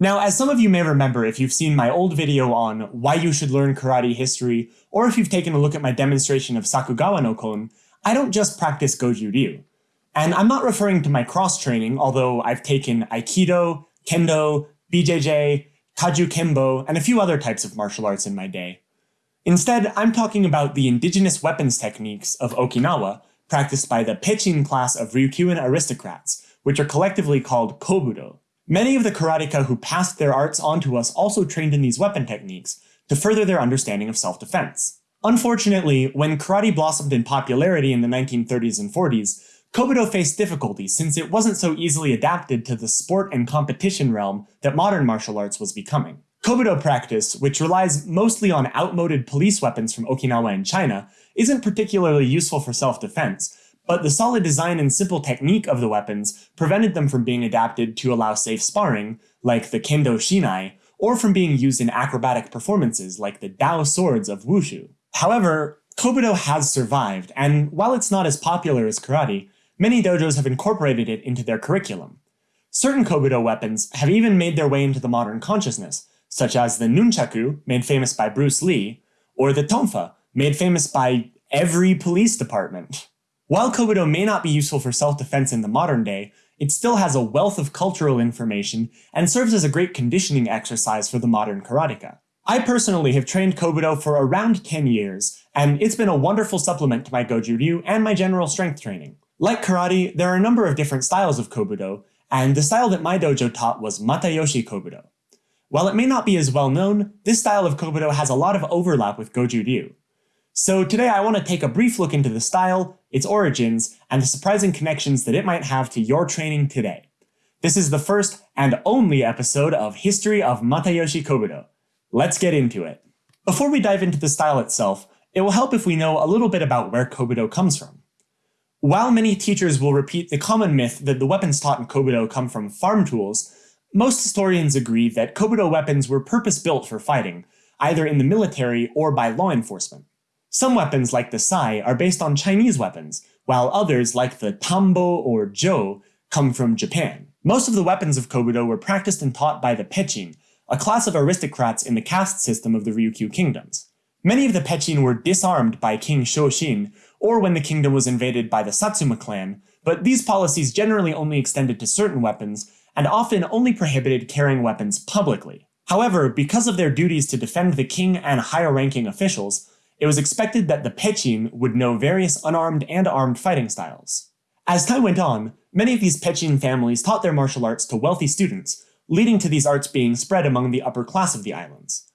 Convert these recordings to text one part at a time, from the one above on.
Now, as some of you may remember if you've seen my old video on why you should learn karate history, or if you've taken a look at my demonstration of Sakugawa no Kon, I don't just practice Goju Ryu. And I'm not referring to my cross-training, although I've taken Aikido, Kendo, BJJ, Kajukenbo, and a few other types of martial arts in my day. Instead, I'm talking about the indigenous weapons techniques of Okinawa practiced by the Pechin class of Ryukyuan aristocrats, which are collectively called Kobudo. Many of the karateka who passed their arts on to us also trained in these weapon techniques to further their understanding of self-defense. Unfortunately, when karate blossomed in popularity in the 1930s and 40s, Kobudo faced difficulties since it wasn't so easily adapted to the sport and competition realm that modern martial arts was becoming. Kobudo practice, which relies mostly on outmoded police weapons from Okinawa and China, isn't particularly useful for self-defense, but the solid design and simple technique of the weapons prevented them from being adapted to allow safe sparring, like the Kendo Shinai, or from being used in acrobatic performances like the Dao swords of Wushu. However, Kobudo has survived, and while it's not as popular as karate, many dojos have incorporated it into their curriculum. Certain Kobudo weapons have even made their way into the modern consciousness, such as the nunchaku, made famous by Bruce Lee, or the tonfa, made famous by every police department. While Kobudo may not be useful for self-defense in the modern day, it still has a wealth of cultural information and serves as a great conditioning exercise for the modern karateka. I personally have trained Kobudo for around 10 years, and it's been a wonderful supplement to my Goju Ryu and my general strength training. Like karate, there are a number of different styles of Kobudo, and the style that my dojo taught was Matayoshi Kobudo. While it may not be as well known, this style of Kobudo has a lot of overlap with Goju Ryu. So today I want to take a brief look into the style, its origins, and the surprising connections that it might have to your training today. This is the first and only episode of History of Matayoshi Kobudo. Let's get into it. Before we dive into the style itself, it will help if we know a little bit about where Kobudo comes from. While many teachers will repeat the common myth that the weapons taught in Kobudo come from farm tools, most historians agree that Kobudo weapons were purpose-built for fighting, either in the military or by law enforcement. Some weapons like the sai are based on Chinese weapons, while others like the tambo or jo come from Japan. Most of the weapons of Kobudo were practiced and taught by the Pechin, a class of aristocrats in the caste system of the Ryukyu kingdoms. Many of the Pechin were disarmed by King Shoshin, or when the kingdom was invaded by the Satsuma clan, but these policies generally only extended to certain weapons, and often only prohibited carrying weapons publicly. However, because of their duties to defend the king and higher-ranking officials, it was expected that the Pechin would know various unarmed and armed fighting styles. As time went on, many of these Pechin families taught their martial arts to wealthy students, leading to these arts being spread among the upper class of the islands.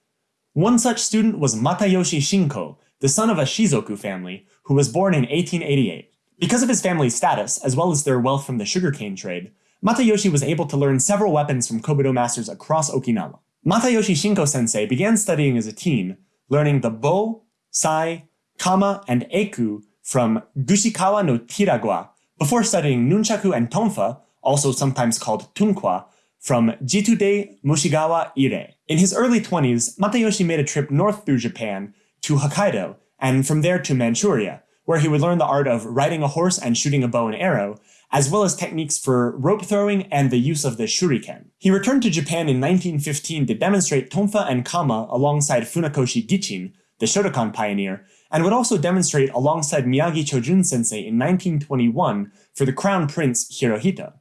One such student was Matayoshi Shinko, the son of a Shizoku family, who was born in 1888. Because of his family's status, as well as their wealth from the sugarcane trade, Matayoshi was able to learn several weapons from Kobudo masters across Okinawa. Matayoshi Shinko sensei began studying as a teen, learning the bo, sai, kama, and eku from Gushikawa no Tiragwa, before studying nunchaku and tonfa, also sometimes called tunkwa, from Jitude Mushigawa Ire. In his early 20s, Matayoshi made a trip north through Japan to Hokkaido, and from there to Manchuria, where he would learn the art of riding a horse and shooting a bow and arrow, as well as techniques for rope throwing and the use of the shuriken. He returned to Japan in 1915 to demonstrate tonfa and kama alongside Funakoshi Gichin, the Shotokan pioneer, and would also demonstrate alongside Miyagi Chojun sensei in 1921 for the Crown Prince Hirohito.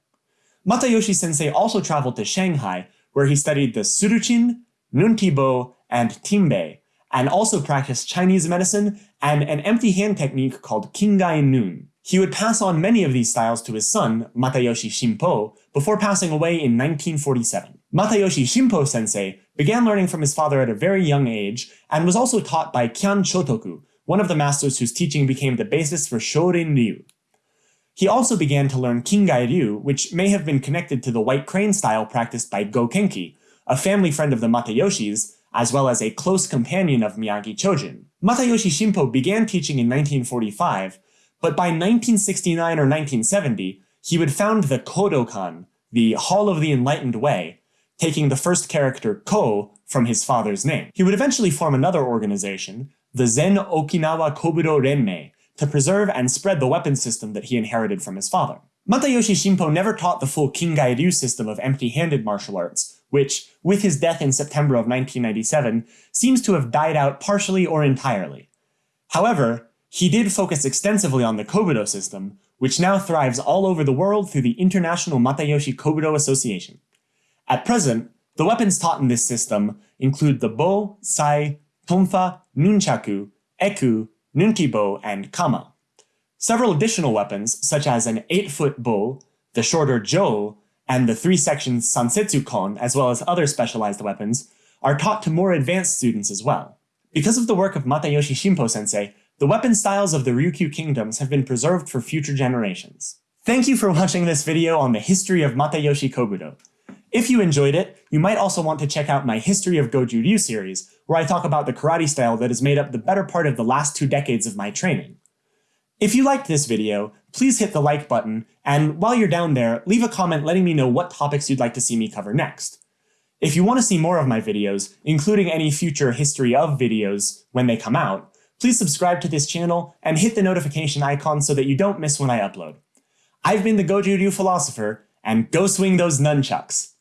Matayoshi sensei also traveled to Shanghai, where he studied the Suruchin, Nuntibo, and Timbei, and also practiced Chinese medicine and an empty hand technique called Kingai Nun. He would pass on many of these styles to his son, Matayoshi Shimpo, before passing away in 1947. Matayoshi Shimpo sensei began learning from his father at a very young age and was also taught by Kyan Chotoku, one of the masters whose teaching became the basis for Shorin Ryu. He also began to learn Kingai Ryu, which may have been connected to the white crane style practiced by Go Kenki, a family friend of the Matayoshis, as well as a close companion of Miyagi Chojun. Matayoshi Shimpo began teaching in 1945, but by 1969 or 1970, he would found the Kodokan, the Hall of the Enlightened Way, taking the first character Ko from his father's name. He would eventually form another organization, the Zen Okinawa Kobudo Renmei, to preserve and spread the weapon system that he inherited from his father. Matayoshi Shimpo never taught the full Kingai Ryu system of empty-handed martial arts, which, with his death in September of 1997, seems to have died out partially or entirely. However, he did focus extensively on the Kobudo system, which now thrives all over the world through the International Matayoshi Kobudo Association. At present, the weapons taught in this system include the Bo, Sai, Tonfa, Nunchaku, Eku, Nuntibo, and Kama. Several additional weapons, such as an 8-foot Bo, the shorter Jo, and the three-section Sansetsu Kon, as well as other specialized weapons, are taught to more advanced students as well. Because of the work of Matayoshi Shimpo sensei, the weapon styles of the Ryukyu kingdoms have been preserved for future generations. Thank you for watching this video on the history of Matayoshi Kobudo. If you enjoyed it, you might also want to check out my History of Goju Ryu series, where I talk about the karate style that has made up the better part of the last two decades of my training. If you liked this video, please hit the like button, and while you're down there, leave a comment letting me know what topics you'd like to see me cover next. If you want to see more of my videos, including any future history of videos when they come out, please subscribe to this channel and hit the notification icon so that you don't miss when I upload. I've been the Goju Ryu Philosopher, and go swing those nunchucks!